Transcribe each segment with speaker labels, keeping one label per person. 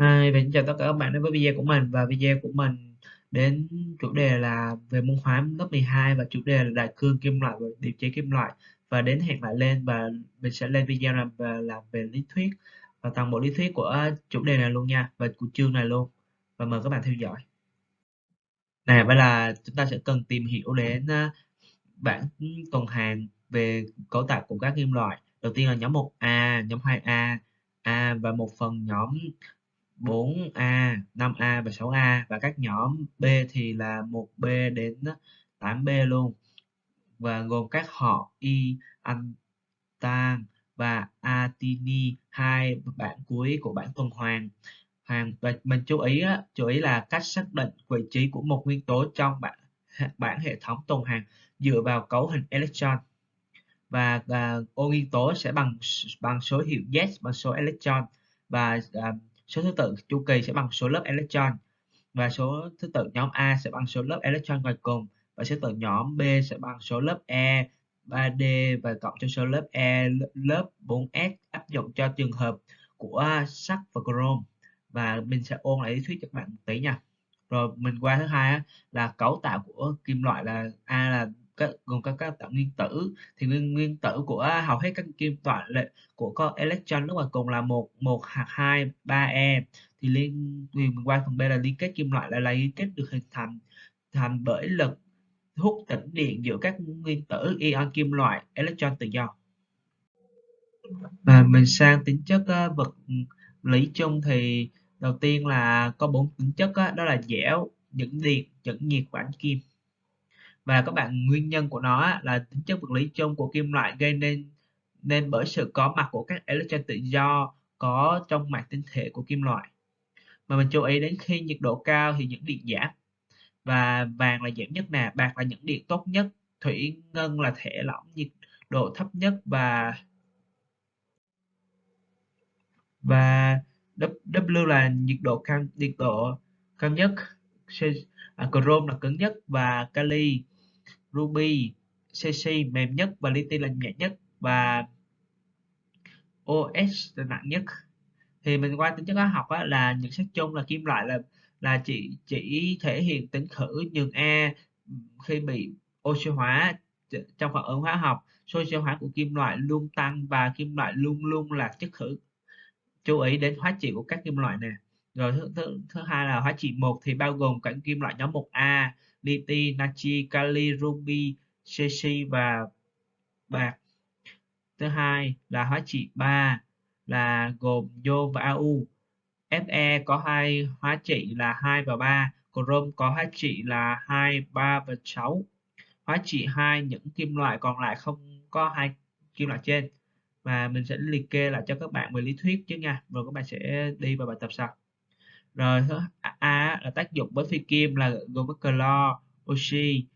Speaker 1: Hi, và xin chào tất cả các bạn đến với video của mình và video của mình đến chủ đề là về môn hóa lớp 12 và chủ đề là đại cương kim loại và điều chế kim loại và đến hẹn lại lên và mình sẽ lên video làm về làm về lý thuyết và toàn bộ lý thuyết của chủ đề này luôn nha và của chương này luôn và mời các bạn theo dõi. Này, vậy là chúng ta sẽ cần tìm hiểu đến à, bảng tuần hoàn về cấu tạo của các kim loại. Đầu tiên là nhóm 1A, nhóm 2A, A và một phần nhóm 4A, 5A và 6A và các nhóm B thì là 1B đến 8B luôn. Và gồm các họ Y, Antan và Atini hai bảng cuối của bảng tuần hoàn. Hoàn và mình chú ý chú ý là cách xác định vị trí của một nguyên tố trong bảng bảng hệ thống tuần hoàn dựa vào cấu hình electron. Và uh, ô nguyên tố sẽ bằng bằng số hiệu Z bằng số electron. Và uh, số thứ tự chu kỳ sẽ bằng số lớp electron, và số thứ tự nhóm A sẽ bằng số lớp electron ngoài cùng, và số thứ tự nhóm B sẽ bằng số lớp E 3D và cộng cho số lớp E lớp 4S áp dụng cho trường hợp của sắt và chrome. Và mình sẽ ôn lại lý thuyết cho các bạn một tí nha. Rồi mình qua thứ hai là cấu tạo của kim loại là A là các gồm các các tạo nguyên tử. Thì nguyên nguyên tử của hầu hết các kim loại của có electron lúc mà cùng là một một hạt hai ba e. Thì liên thì qua phần b là liên kết kim loại lại là liên kết được hình thành thành bởi lực hút tĩnh điện giữa các nguyên tử ion kim loại electron tự do. Và mình sang tính chất uh, vật lý chung thì đầu tiên là có bốn tính chất đó, đó là dẻo dẫn điện dẫn nhiệt và ánh kim và các bạn, nguyên nhân của nó là tính chất vật lý chung của kim loại gây nên nên bởi sự có mặt của các electron tự do có trong mặt tinh thể của kim loại. Mà mình chú ý đến khi nhiệt độ cao thì những điện giảm. Và vàng là giảm nhất nè, bạc là những điện tốt nhất. Thủy ngân là thể lỏng nhiệt độ thấp nhất và và W là nhiệt độ cao nhiệt độ cao nhất. À, chrome là cứng nhất và kali Ruby, CC mềm nhất và Liti là nhẹ nhất và OS là nặng nhất. Thì mình qua tính chất hóa học á, là nhận xét chung là kim loại là là chỉ chỉ thể hiện tính khử nhường A khi bị oxy hóa trong phản ứng hóa học. Số oxy hóa của kim loại luôn tăng và kim loại luôn luôn là chất khử. Chú ý đến hóa trị của các kim loại nè. Rồi thứ, thứ, thứ hai là hóa trị một thì bao gồm cả kim loại nhóm 1A liti, natri, kali, ruby, cesi và bạc. Thứ hai là hóa trị 3 là gồm Yo và Au. Fe có hai hóa trị là 2 và 3, chrome có hóa trị là 2, 3 và 6. Hóa trị 2 những kim loại còn lại không có hai kim loại trên. Và mình sẽ liệt kê lại cho các bạn về lý thuyết chứ nha. Rồi các bạn sẽ đi vào bài tập sau rồi thứ A là tác dụng với phi kim là gồm có clo, oxy,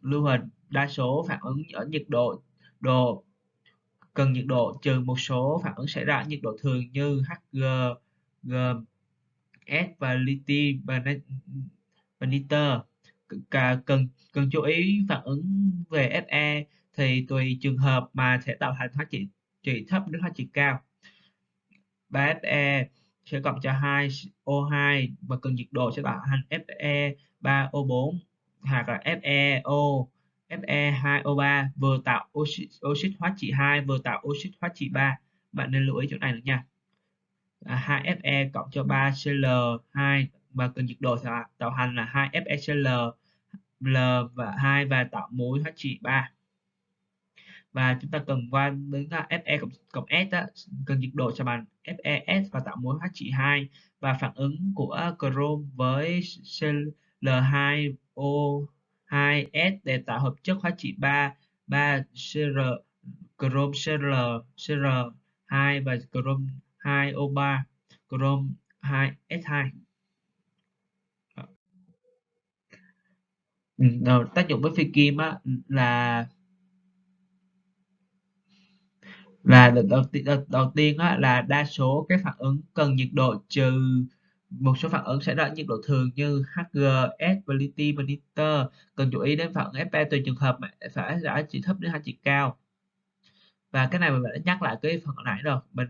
Speaker 1: lưu huỳnh đa số phản ứng ở nhiệt độ độ cần nhiệt độ trừ một số phản ứng xảy ra ở nhiệt độ thường như Hg, G, S và lithium và nitơ cần cần chú ý phản ứng về Fe thì tùy trường hợp mà sẽ tạo thành hóa trị trị thấp đến hóa trị cao. Ba fe sẽ cộng cho 2 O2 và cần nhiệt độ sẽ tạo thành Fe 3O4 hoặc là FeO Fe2O3 vừa tạo oxy, oxit hóa trị 2 vừa tạo oxit hóa trị 3 bạn nên lưu ý chỗ này nữa nha. À, 2Fe cộng cho 3Cl2 và cần nhiệt độ sẽ tạo thành là 2FeCl L và 2 và tạo mối hóa trị 3 và chúng ta cần qua đến Fe cộng, cộng S đó, cần nhiệt độ cho bằng FeS và tạo mối hóa trị 2 và phản ứng của chrome với Cl2O2S để tạo hợp chất hóa trị 3 3Cr chrome Cl Cr2 và chrome 2O3 chrome 2S2 Đầu, tác dụng với phi kim á, là là đầu, tiên đầu, đầu tiên á, là đa số các phản ứng cần nhiệt độ trừ một số phản ứng sẽ ra nhiệt độ thường như HGS Validity Monitor. Cần chú ý đến phản ứng Fe tùy trường hợp mà phải giá trị thấp đến hai trị cao. Và cái này mình đã nhắc lại cái phần nãy rồi. Mình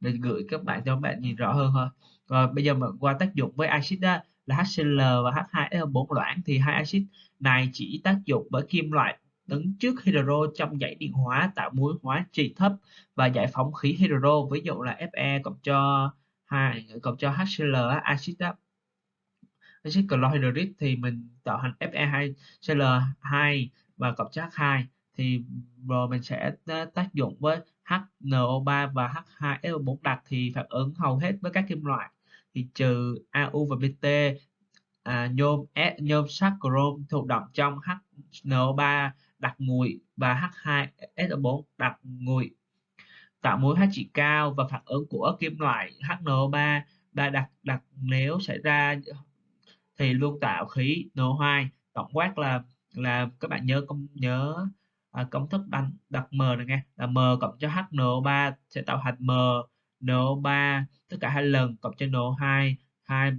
Speaker 1: mình gửi các bạn cho các bạn nhìn rõ hơn thôi. Rồi bây giờ mình qua tác dụng với axit đó là HCl và H2SO4 loãng. Thì hai axit này chỉ tác dụng với kim loại đứng trước hydro trong dãy điện hóa tạo mối hóa trị thấp và giải phóng khí hydro ví dụ là Fe cộng cho hai cộng cho HCl axit axit chlorhydric thì mình tạo thành Fe2Cl2 và cộng cho H2 thì rồi mình sẽ ờ, tác dụng với HNO3 và H2SO4 đặc thì phản ứng hầu hết với các kim loại. Thì trừ AU và BT à, nhôm S, nhôm sắt chrome thụ động trong HNO3 đặc nguội và H2SO4 đặc nguội tạo mối hóa trị cao và phản ứng của kim loại HNO3 đã đặc đặc nếu xảy ra thì luôn tạo khí NO2 tổng quát là là các bạn nhớ công nhớ à, công thức đặt đặt m này nghe. Là m cộng cho HNO3 sẽ tạo thành m NO3 tất cả hai lần cộng cho NO2 hai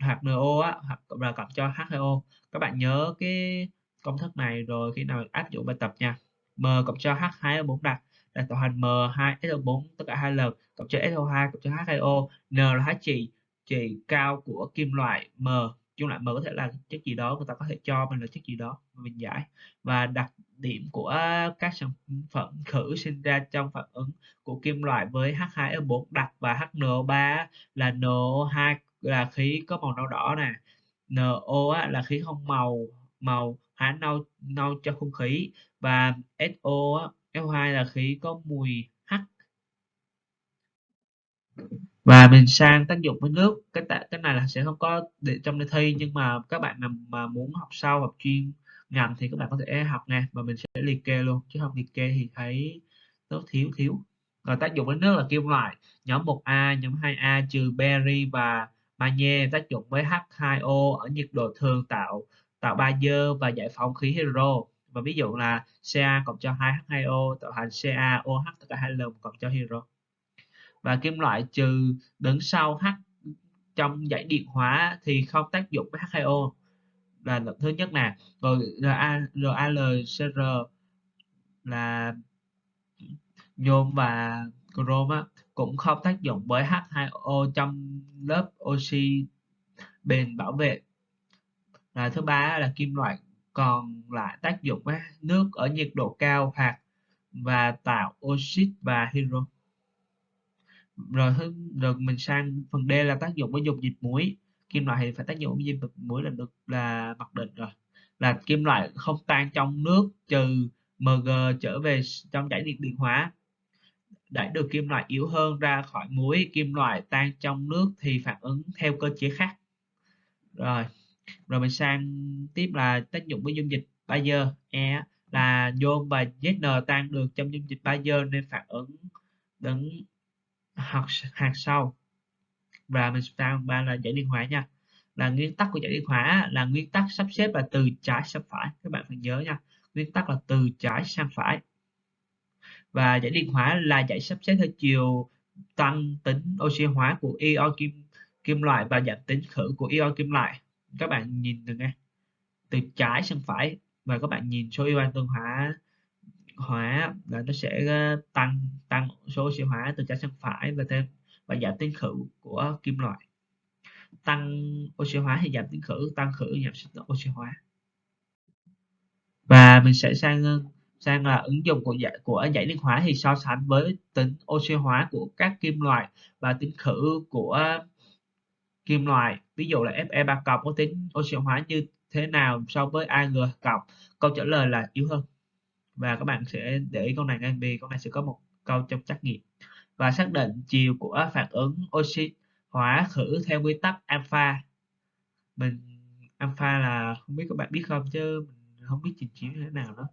Speaker 1: hoặc NO á hoặc là cộng cho H2O các bạn nhớ cái công thức này rồi khi nào áp dụng bài tập nha. M cộng cho H2O4 đặt là tạo thành M2SO4 tất cả hai lần, cộng cho SO2 cộng cho H2O N là hóa trị trị cao của kim loại M. Chung lại M có thể là chất gì đó, người ta có thể cho mình là chất gì đó mình giải. Và đặc điểm của các sản phẩm khử sinh ra trong phản ứng của kim loại với H2O4 đặc và HNO3 là NO2 là khí có màu nâu đỏ nè. NO là khí không màu màu hóa nâu nâu cho không khí. Và SO SO2 là khí có mùi hắc và mình sang tác dụng với nước. Cái cái này là sẽ không có để trong đề thi, nhưng mà các bạn nào mà muốn học sau, học chuyên ngành thì các bạn có thể học nè, và mình sẽ liệt kê luôn. Chứ không liệt kê thì thấy nó thiếu thiếu. Rồi tác dụng với nước là kim loại. Nhóm 1A nhóm 2A trừ beri và magie. Tác dụng với H2O ở nhiệt độ thường tạo tạo ba dơ và giải phóng khí hydro và ví dụ là Ca cộng cho 2H2O tạo thành CaOH tất cả hai lần cộng cho hydro và kim loại trừ đứng sau H trong dãy điện hóa thì không tác dụng với H2O là lần thứ nhất nè rồi RaLCr là nhôm và chrome á, cũng không tác dụng với H2O trong lớp oxy bền bảo vệ là thứ ba là kim loại còn lại tác dụng với nước ở nhiệt độ cao hoặc và tạo oxit và hydro. Rồi rồi mình sang phần D là tác dụng với dung dịch muối. Kim loại thì phải tác dụng với dung dịch muối là được, là mặc định rồi. Là kim loại không tan trong nước trừ Mg trở về trong giải điện điện hóa. Đẩy được kim loại yếu hơn ra khỏi muối, kim loại tan trong nước thì phản ứng theo cơ chế khác. Rồi rồi mình sang tiếp là tác dụng với dung dịch Bayer. E là nhôm và ZN tan được trong dung dịch Bayer nên phản ứng đứng hạt hạt sau và mình sang ba là giải điện hóa nha. Là nguyên tắc của giải điện hóa là nguyên tắc sắp xếp là từ trái sang phải. Các bạn phải nhớ nha, nguyên tắc là từ trái sang phải. Và giải điện hóa là giải sắp xếp theo chiều tăng tính oxy hóa của ion kim kim loại và giảm tính khử của ion kim loại các bạn nhìn được nghe. Từ trái sang phải. Và các bạn nhìn số ion tương hóa hóa là nó sẽ ờ, tăng tăng số oxy hóa từ trái sang phải và thêm, và giảm tính khử của kim loại. Tăng oxy hóa thì giảm tính khử, tăng khử giảm oxy hóa. Và mình sẽ sang ờ, sang là ứng dụng của giải của giải liên hóa thì so sánh với tính oxy hóa của các kim loại và tính khử của kim loại, ví dụ là Fe3 cộng có tính oxy hóa như thế nào so với Ag cộng? Câu trả lời là yếu hơn. Và các bạn sẽ để ý câu này ngay, vì câu này sẽ có một câu trong trắc nghiệm. Và xác định chiều của phản ứng oxy hóa khử theo quy tắc alpha. Mình, alpha là không biết các bạn biết không chứ mình không biết trình chiếu như thế nào đó.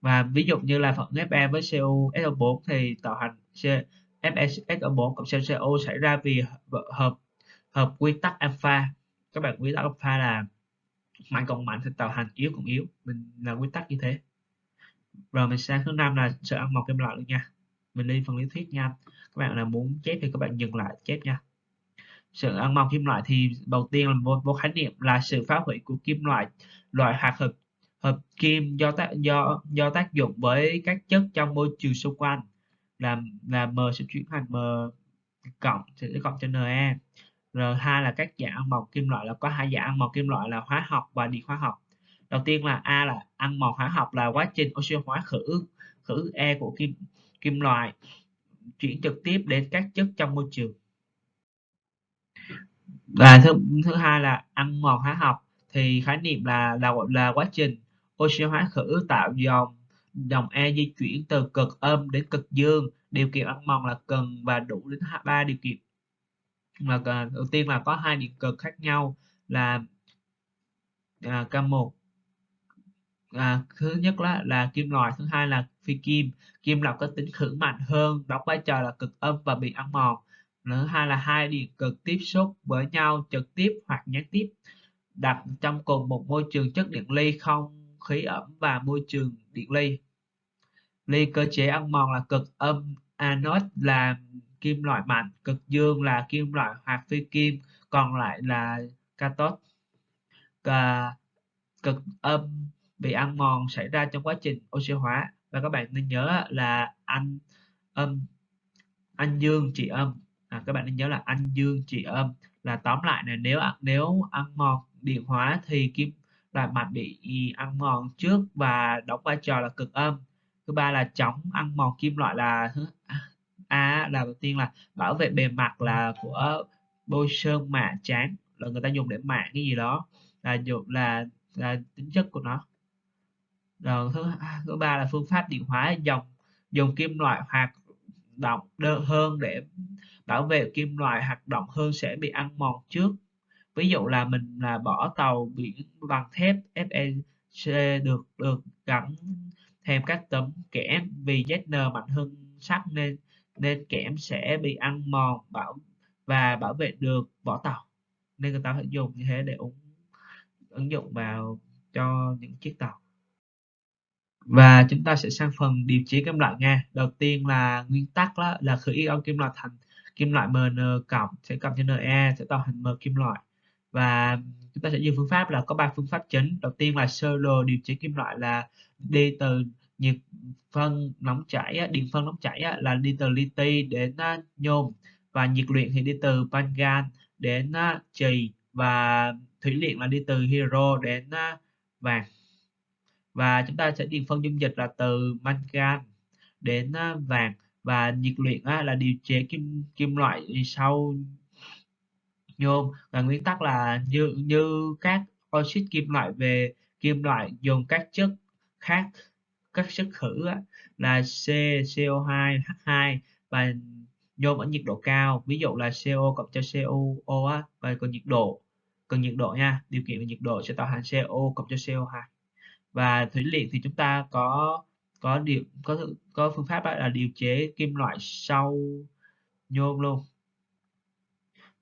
Speaker 1: Và ví dụ như là phản Fe với CU SO4 thì tạo thành FeSO4 cộng CO xảy ra vì hợp hợp quy tắc alpha. Các bạn quy tắc alpha là mạnh cộng mạnh thì tạo thành yếu cộng yếu. Mình là quy tắc như thế. Rồi mình sang thứ năm là sự ăn mòn kim loại luôn nha. Mình đi phần lý thuyết nha. Các bạn là muốn chép thì các bạn dừng lại chép nha. Sự ăn mòn kim loại thì đầu tiên là một, một khái niệm là sự phá hủy của kim loại loại hạt hợp hợp kim do tác do do tác dụng với các chất trong môi trường xung quanh. Là là M sẽ chuyển thành M cộng sẽ cộng cho rồi R2 là các dạng ăn mòn kim loại, là có hai dạng ăn mòn kim loại là hóa học và điện hóa học. Đầu tiên là A là ăn mòn hóa học là quá trình oxy hóa khử khử E của kim kim loại chuyển trực tiếp đến các chất trong môi trường. Và thứ thứ hai là ăn mòn hóa học thì khái niệm là là là quá trình oxy hóa khử tạo dòng dòng E di chuyển từ cực âm đến cực dương. Điều kiện ăn mòn là cần và đủ đến ba điều kiện là ờ, đầu tiên là có hai điện cực khác nhau là à, K1 à, thứ nhất là, là kim loại thứ hai là phi kim. Kim loại có tính khử mạnh hơn đóng vai trò là cực âm và bị ăn mòn. Thứ hai là hai điện cực tiếp xúc với nhau trực tiếp hoặc gián tiếp đặt trong cùng một môi trường chất điện ly không khí ẩm và môi trường điện ly. Ly cơ chế ăn mòn là cực âm anode là kim loại mạnh cực dương là kim loại hoặc phi kim còn lại là cathode. Cực âm bị ăn mòn xảy ra trong quá trình oxy hóa. Và các bạn nên nhớ là anh âm anh dương trị âm. À, các bạn nên nhớ là anh dương trị âm. Là tóm lại là nếu nếu ăn mòn điện hóa thì kim loại mạnh bị ăn mòn trước và đóng vai trò là cực âm. Thứ ba là chống ăn mòn kim loại là à, A là đầu tiên là bảo vệ bề mặt là của bôi sơn mạ trắng là người ta dùng để mạ cái gì đó là dùng là, là tính chất của nó. Rồi thứ thứ ba là phương pháp điện hóa dòng dùng kim loại hoạt động đơn hơn để bảo vệ kim loại hoạt động hơn sẽ bị ăn mòn trước. Ví dụ là mình là bỏ tàu biển bằng thép FEC được được gắn thêm các tấm kẽm vì ZN mạnh hơn sắt nên nên kẽm sẽ bị ăn mòn bảo và bảo vệ được vỏ tàu nên người ta phải dùng như thế để ứng, ứng dụng vào cho những chiếc tàu. Và chúng ta sẽ sang phần điều chế kim loại nha. Đầu tiên là nguyên tắc đó là khử ion kim loại thành kim loại Mn cộng sẽ cộng cho Na sẽ tạo thành M kim loại. Và chúng ta sẽ dùng phương pháp là có ba phương pháp chính. Đầu tiên là sơ đồ điều chế kim loại là đi từ nhiệt phân nóng chảy điện phân nóng chảy là đi từ li đến à, nhôm. Và nhiệt luyện thì đi từ mangan đến à, chì. Và thủy luyện là đi từ hydro đến à, vàng. Và chúng ta sẽ điền phân dung dịch là từ mangan đến vàng. Và nhiệt luyện là điều chế kim kim loại sau nhôm. Và nguyên tắc là như như các oxit kim loại về kim loại dùng các chất khác các chất khử là C, CO2, H2 và nhôm ở nhiệt độ cao. Ví dụ là CO cộng cho COO á, và còn nhiệt độ cần nhiệt độ nha điều kiện về nhiệt độ sẽ tạo thành CO cộng cho CO2 và thủy luyện thì chúng ta có có điều có có phương pháp là điều chế kim loại sau nhôm luôn.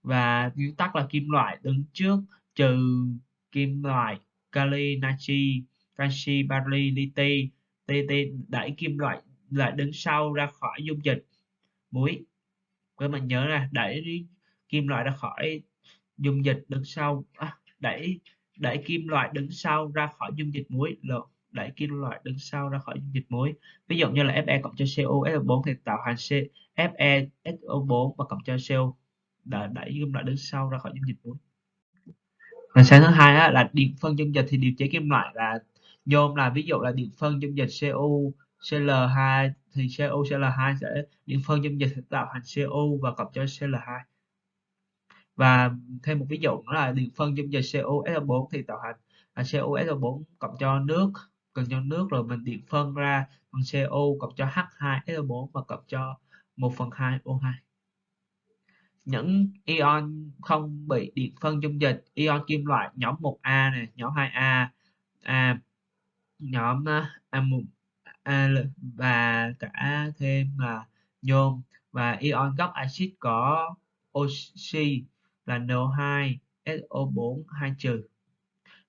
Speaker 1: Và nguyên tắc là kim loại đứng trước trừ kim loại kali natri canxi bari liti TT đẩy kim loại lại đứng sau ra khỏi dung dịch. Muối. Các bạn nhớ là đẩy kim loại ra khỏi dung dịch đứng sau. À, đẩy đẩy kim loại đứng sau ra khỏi dung dịch muối. Lộn đẩy kim loại đứng sau ra khỏi dung dịch muối. Ví dụ như là Fe cộng cho CO SO4 thì tạo thành C FeSO4 và cộng cho CO đã đẩy kim loại đứng sau ra khỏi dung dịch muối. Và sáng thứ hai là điện phân dung dịch thì điều chế kim loại là nhôm là ví dụ là điện phân dung dịch CU Cl2 thì CU Cl2 sẽ, điện phân dung dịch sẽ tạo thành CU và cộng cho Cl2 và thêm một ví dụ nữa là điện phân dung dịch CuSO4 thì tạo thành là CuSO4 cộng cho nước cần cho nước rồi mình điện phân ra bằng CO cộng cho H2SO4 và cộng cho 1 phần 2 O2 những ion không bị điện phân dung dịch, ion kim loại nhóm 1A này, nhóm 2A A nhóm A1 và cả thêm là nhôm. Và ion gốc axit có oxy là NO2 SO4 2 trừ.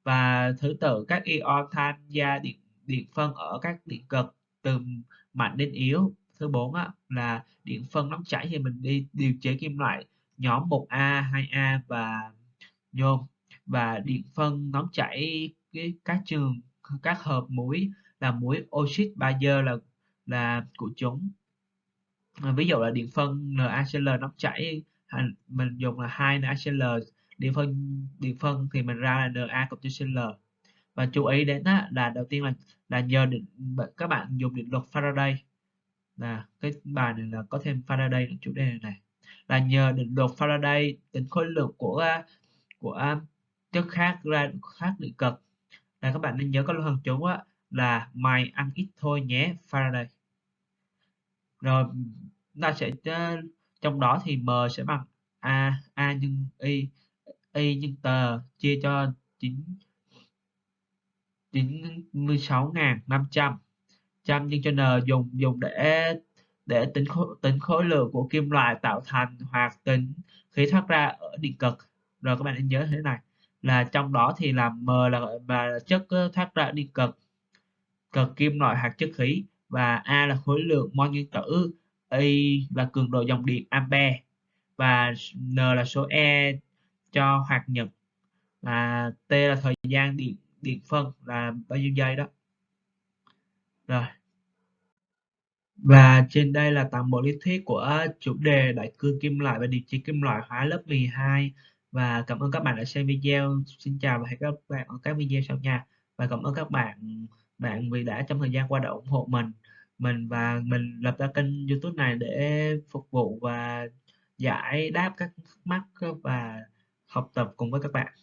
Speaker 1: Và thứ tự, các ion tham gia điện điện phân ở các điện cực từ mạnh đến yếu. Thứ bốn là điện phân nóng chảy thì mình đi điều chế kim loại nhóm 1A 2A và nhôm. Và điện phân nóng chảy các trường các hợp muối là muối oxit bazơ là là của chúng. À, ví dụ là điện phân NaCl nóng chảy à, mình dùng là hai NaCl điện phân điện phân thì mình ra là Na cộng cho Cl và chú ý đến á, là đầu tiên là là nhờ định các bạn dùng định luật Faraday. Là cái bài này là có thêm Faraday ở chủ đề này, này. Là nhờ định luật Faraday tính khối lượng của của à, chất khác ra khác định cực là các bạn nên nhớ có lần chúng á, là mày ăn ít thôi nhé Faraday. Rồi ta sẽ ờ, trong đó thì m sẽ bằng a a nhân y y nhân tờ chia cho 9 96.500 trăm. Nhân cho n dùng dùng để để tính khối, tính khối lượng của kim loại tạo thành hoặc tính khí thoát ra ở điện cực. Rồi các bạn nên nhớ thế này là trong đó thì là m là là chất ờ, thoát ra đi điện cực. Cực kim loại hoặc chất khí và a là khối lượng mol nguyên tử, y là cường độ dòng điện ampere và n là số e cho hoạt nhật. Là t là thời gian điện điện phân là bao nhiêu giây đó? Rồi. Và trên đây là toàn bộ lý thuyết của chủ đề đại cương kim loại và điện trị kim loại hóa lớp 12 và cảm ơn các bạn đã xem video. Xin chào và hẹn gặp các bạn ở các video sau nha. Và cảm ơn các bạn bạn vì đã trong thời gian qua đã ủng hộ mình mình và mình lập ra kênh youtube này để phục vụ và giải đáp các thắc mắc và học tập cùng với các bạn.